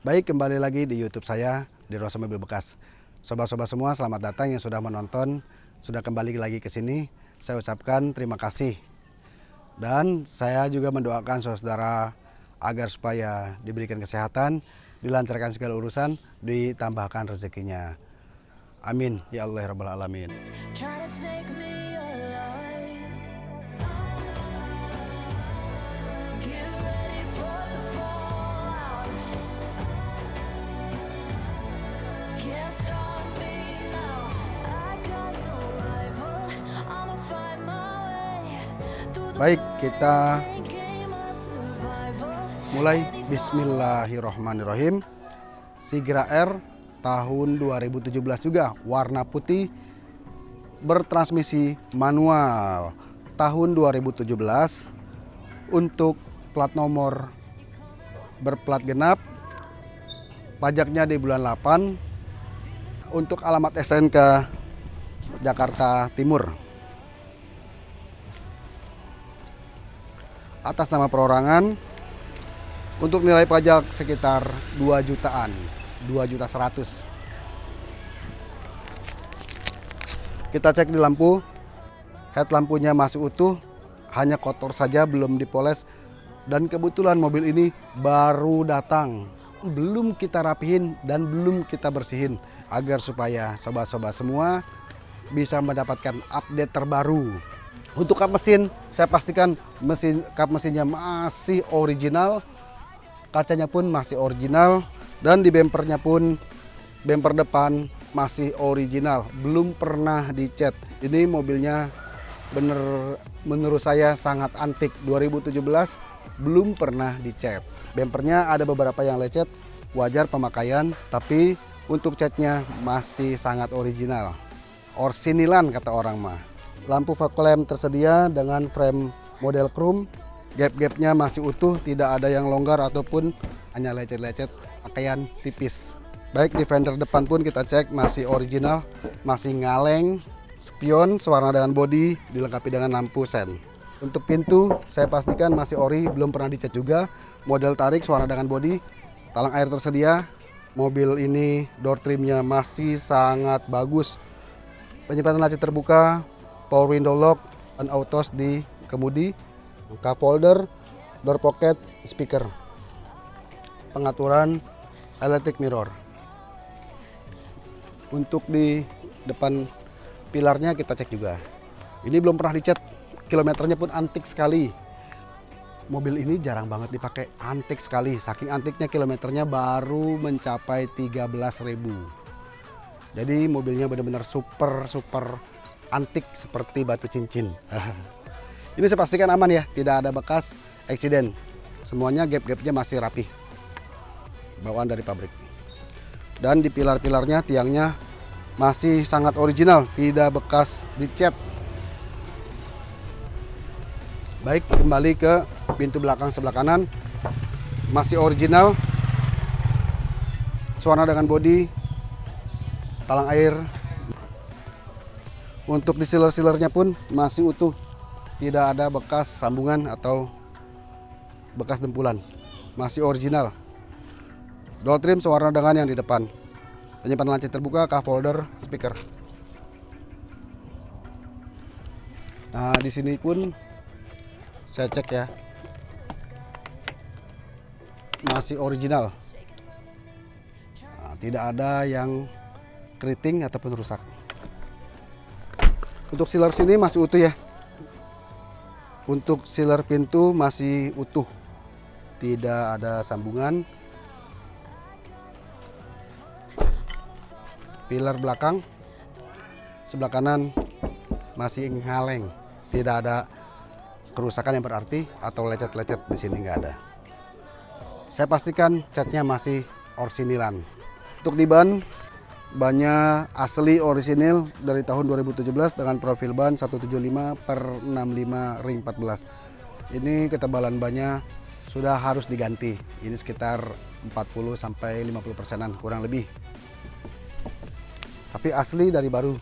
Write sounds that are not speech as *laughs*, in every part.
Baik, kembali lagi di YouTube saya di Rosa Mobil Bekas. Sobat-sobat semua, selamat datang yang sudah menonton, sudah kembali lagi ke sini. Saya ucapkan terima kasih. Dan saya juga mendoakan saudara agar supaya diberikan kesehatan, dilancarkan segala urusan, ditambahkan rezekinya. Amin ya Allah ya Rabbal Alamin. Baik, kita mulai. Bismillahirrohmanirrohim. Sigra R tahun 2017 juga warna putih bertransmisi manual. Tahun 2017 untuk plat nomor berplat genap pajaknya di bulan 8 untuk alamat SNK Jakarta Timur atas nama perorangan untuk nilai pajak sekitar 2 jutaan 2 juta 100 kita cek di lampu. Head lampunya masih utuh hanya kotor saja belum dipoles. Dan kebetulan mobil ini baru datang. Belum kita rapihin dan belum kita bersihin agar supaya sobat-sobat semua bisa mendapatkan update terbaru untuk kap mesin saya pastikan mesin kap mesinnya masih original kacanya pun masih original dan di bempernya pun bemper depan masih original. Belum pernah dicat. Ini mobilnya bener menurut saya sangat antik. 2017 belum pernah dicat. Bempernya ada beberapa yang lecet wajar pemakaian tapi untuk catnya masih sangat original. Orsinilan kata orang mah lampu lamp tersedia dengan frame model chrome. Gap-gapnya masih utuh tidak ada yang longgar ataupun hanya lecet-lecet pakaian tipis. Baik di fender depan pun kita cek masih original masih ngaleng spion sewarna dengan bodi dilengkapi dengan lampu sen. Untuk pintu saya pastikan masih ori belum pernah dicat juga. Model tarik sewarna dengan bodi talang air tersedia. Mobil ini door trimnya masih sangat bagus. Penyimpanan laci terbuka power window lock dan autos di kemudi cup holder door pocket speaker. Pengaturan electric mirror. Untuk di depan pilarnya kita cek juga. Ini belum pernah dicat kilometernya pun antik sekali. Mobil ini jarang banget dipakai antik sekali. Saking antiknya kilometernya baru mencapai 13.000 jadi mobilnya benar-benar super super antik seperti batu cincin. *laughs* Ini saya pastikan aman ya tidak ada bekas eksiden. Semuanya gap-gapnya masih rapi bawaan dari pabrik. Dan di pilar-pilarnya tiangnya masih sangat original tidak bekas dicat. Baik kembali ke pintu belakang sebelah kanan. Masih original. Suara dengan bodi talang air untuk di sealer-sealernya pun masih utuh tidak ada bekas sambungan atau bekas dempulan masih original Door trim sewarna dengan yang di depan. Penyimpanan laci terbuka, cup holder, speaker. Nah, di sini pun saya cek ya. Masih original. Nah, tidak ada yang keriting ataupun rusak. Untuk sealer sini masih utuh ya. Untuk sealer pintu masih utuh. Tidak ada sambungan. pilar belakang sebelah kanan masih ngaleng tidak ada kerusakan yang berarti atau lecet-lecet di sini nggak ada saya pastikan catnya masih orsinilan untuk di ban bannya asli orisinil dari tahun 2017 dengan profil ban 175 per 65 ring 14 ini ketebalan bannya sudah harus diganti. Ini sekitar 40 sampai 50 persenan kurang lebih. Tapi asli dari baru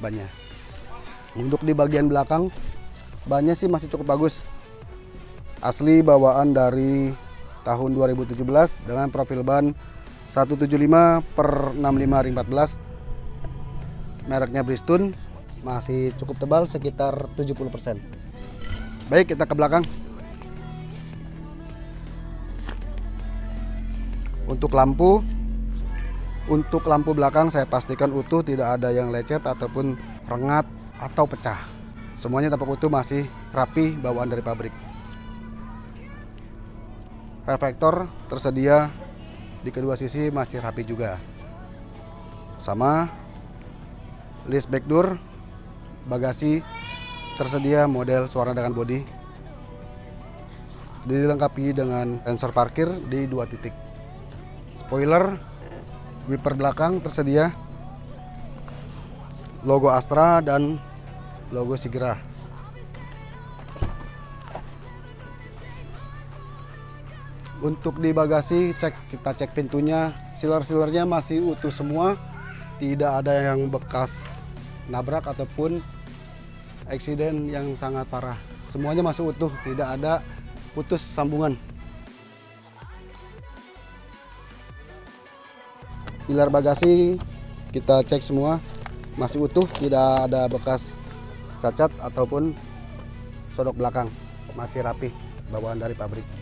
bannya. Untuk di bagian belakang bannya sih masih cukup bagus. Asli bawaan dari tahun 2017 dengan profil ban 175 per 65 ring 14 mereknya Bristol masih cukup tebal sekitar 70% baik kita ke belakang. Untuk lampu untuk lampu belakang saya pastikan utuh tidak ada yang lecet ataupun rengat atau pecah. Semuanya tampak utuh masih rapi bawaan dari pabrik. Reflektor tersedia di kedua sisi masih rapi juga. Sama list back door bagasi tersedia model suara dengan bodi. Dilengkapi dengan sensor parkir di dua titik. Spoiler wiper belakang tersedia. Logo Astra dan logo Sigra untuk di bagasi cek kita cek pintunya. Sealer-sealernya masih utuh semua. Tidak ada yang bekas nabrak ataupun eksiden yang sangat parah. Semuanya masih utuh tidak ada putus sambungan. Pilar bagasi kita cek semua. Masih utuh tidak ada bekas cacat ataupun sodok belakang. Masih rapi bawaan dari pabrik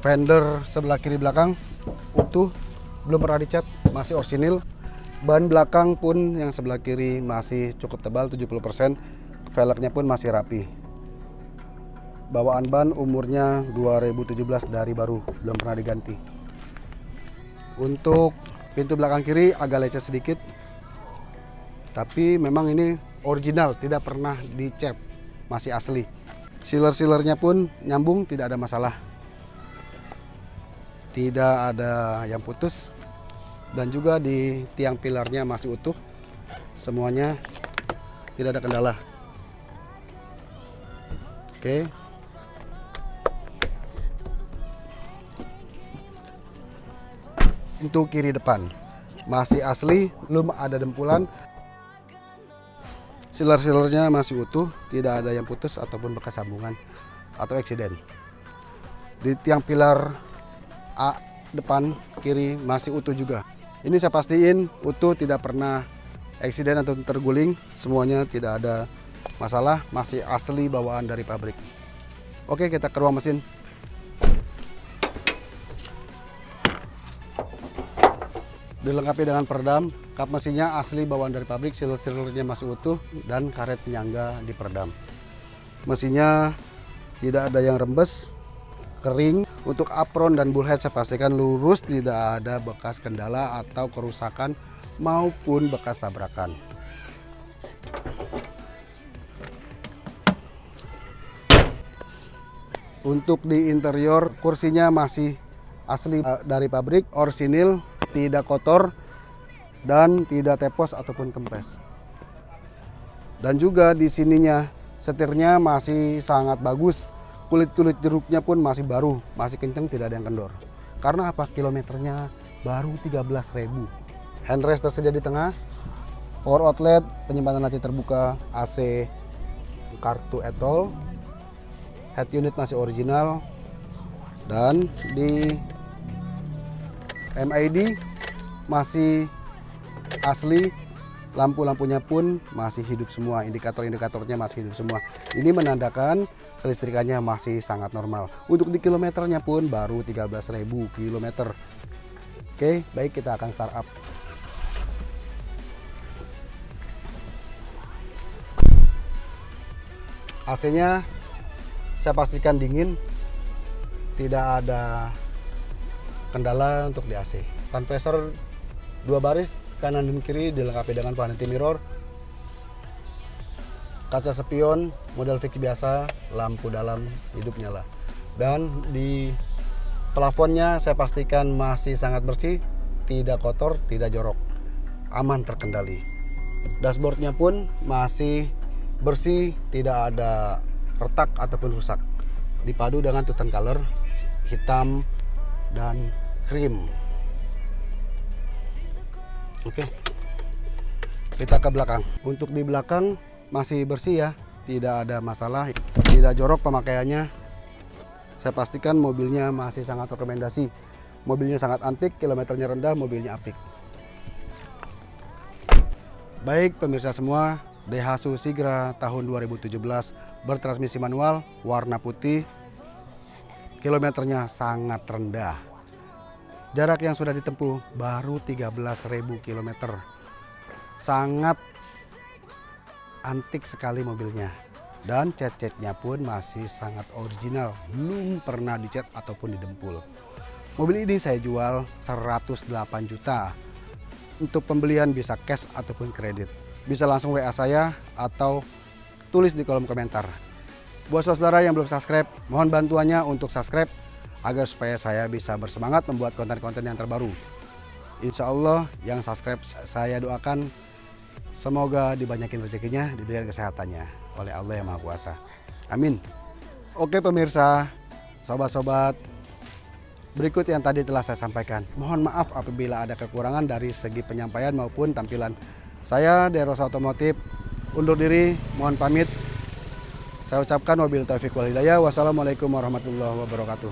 fender sebelah kiri belakang utuh belum pernah dicat masih orsinil. Ban belakang pun yang sebelah kiri masih cukup tebal 70% velgnya pun masih rapi. Bawaan ban umurnya 2017 dari baru belum pernah diganti. Untuk pintu belakang kiri agak lecet sedikit tapi memang ini original tidak pernah dicat masih asli. Sealer-sealernya pun nyambung tidak ada masalah tidak ada yang putus. Dan juga di tiang pilarnya masih utuh. Semuanya tidak ada kendala. Oke. Pintu kiri depan. Masih asli belum ada dempulan. Sealer-sealernya masih utuh tidak ada yang putus ataupun bekas sambungan atau eksiden. Di tiang pilar A depan kiri masih utuh juga. Ini saya pastiin utuh tidak pernah eksiden atau terguling, semuanya tidak ada masalah, masih asli bawaan dari pabrik. Oke, kita ke ruang mesin. Dilengkapi dengan peredam, kap mesinnya asli bawaan dari pabrik, sealer-sealernya masih utuh dan karet penyangga diperedam. Mesinnya tidak ada yang rembes, kering. Untuk apron dan bullhead saya pastikan lurus, tidak ada bekas kendala atau kerusakan maupun bekas tabrakan. Untuk di interior kursinya masih asli eh, dari pabrik, orsinil, tidak kotor dan tidak tepos ataupun kempes. Dan juga di sininya setirnya masih sangat bagus kulit-kulit jeruknya pun masih baru, masih kenceng, tidak ada yang kendor. Karena apa? Kilometernya baru 13.000. Handrest tersedia di tengah, power outlet, penyimpanan laci terbuka, AC, kartu etol, head unit masih original, dan di MID masih asli lampu-lampunya pun masih hidup semua indikator-indikatornya masih hidup semua ini menandakan kelistrikannya masih sangat normal. Untuk di kilometernya pun baru 13.000 km oke baik kita akan start up. AC nya saya pastikan dingin. Tidak ada kendala untuk di AC conversor dua baris kanan dan kiri dilengkapi dengan vanity mirror kaca spion model Vicky biasa lampu dalam hidup nyala dan di plafonnya saya pastikan masih sangat bersih tidak kotor tidak jorok aman terkendali dashboardnya pun masih bersih tidak ada retak ataupun rusak dipadu dengan tutan color hitam dan krim Oke. Kita ke belakang. Untuk di belakang masih bersih ya, tidak ada masalah, tidak jorok pemakaiannya. Saya pastikan mobilnya masih sangat rekomendasi. Mobilnya sangat antik, kilometernya rendah, mobilnya apik. Baik pemirsa semua, Daihatsu Sigra tahun 2017 bertransmisi manual, warna putih, kilometernya sangat rendah. Jarak yang sudah ditempuh baru 13.000 km. Sangat antik sekali mobilnya. Dan cat-catnya pun masih sangat original, belum pernah dicat ataupun didempul. Mobil ini saya jual 108 juta. Untuk pembelian bisa cash ataupun kredit. Bisa langsung WA saya atau tulis di kolom komentar. Buat saudara yang belum subscribe, mohon bantuannya untuk subscribe agar supaya saya bisa bersemangat membuat konten-konten yang terbaru. Insya Allah yang subscribe saya doakan semoga dibanyakin rezekinya, diberikan kesehatannya oleh Allah yang Maha Kuasa. Amin. Oke pemirsa, sobat-sobat, berikut yang tadi telah saya sampaikan. Mohon maaf apabila ada kekurangan dari segi penyampaian maupun tampilan. Saya Deros Otomotif undur diri, mohon pamit. Saya ucapkan wabil taufiq wal hidayah. Wassalamualaikum warahmatullahi wabarakatuh.